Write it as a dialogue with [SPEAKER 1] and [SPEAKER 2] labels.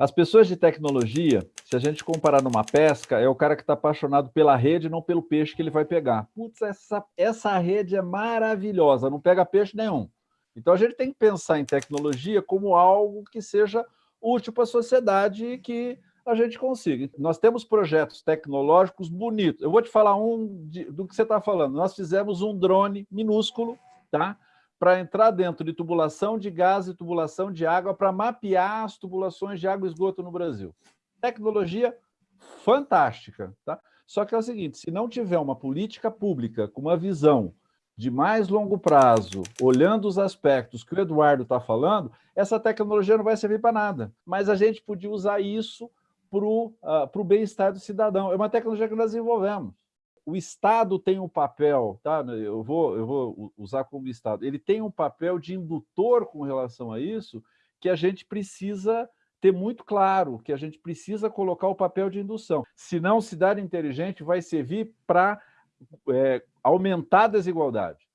[SPEAKER 1] As pessoas de tecnologia, se a gente comparar numa pesca, é o cara que está apaixonado pela rede, não pelo peixe que ele vai pegar. Putz, essa, essa rede é maravilhosa, não pega peixe nenhum. Então a gente tem que pensar em tecnologia como algo que seja útil para a sociedade e que a gente consiga. Nós temos projetos tecnológicos bonitos. Eu vou te falar um de, do que você está falando. Nós fizemos um drone minúsculo, tá? Para entrar dentro de tubulação de gás e tubulação de água para mapear as tubulações de água e esgoto no Brasil. Tecnologia fantástica. Tá? Só que é o seguinte, se não tiver uma política pública com uma visão de mais longo prazo, olhando os aspectos que o Eduardo está falando, essa tecnologia não vai servir para nada. Mas a gente podia usar isso para o uh, bem-estar do cidadão. É uma tecnologia que nós desenvolvemos o Estado tem um papel, tá? eu, vou, eu vou usar como Estado, ele tem um papel de indutor com relação a isso, que a gente precisa ter muito claro, que a gente precisa colocar o papel de indução. Senão, cidade inteligente vai servir para é, aumentar a desigualdade.